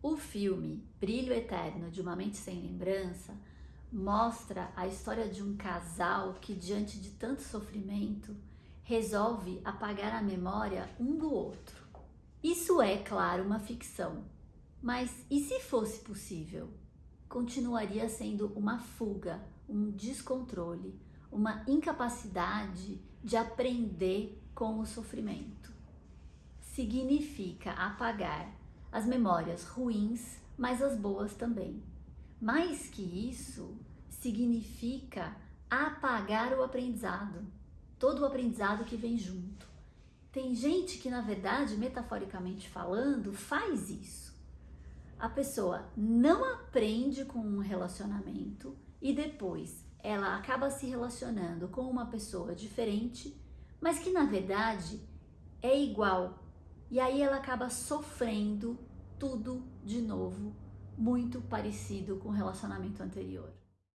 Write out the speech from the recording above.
O filme Brilho Eterno de Uma Mente Sem Lembrança mostra a história de um casal que, diante de tanto sofrimento, resolve apagar a memória um do outro. Isso é, claro, uma ficção, mas e se fosse possível? Continuaria sendo uma fuga, um descontrole, uma incapacidade de aprender com o sofrimento. Significa apagar as memórias ruins, mas as boas também. Mais que isso, significa apagar o aprendizado, todo o aprendizado que vem junto. Tem gente que, na verdade, metaforicamente falando, faz isso. A pessoa não aprende com um relacionamento e depois ela acaba se relacionando com uma pessoa diferente, mas que na verdade é igual. E aí ela acaba sofrendo tudo de novo, muito parecido com o relacionamento anterior.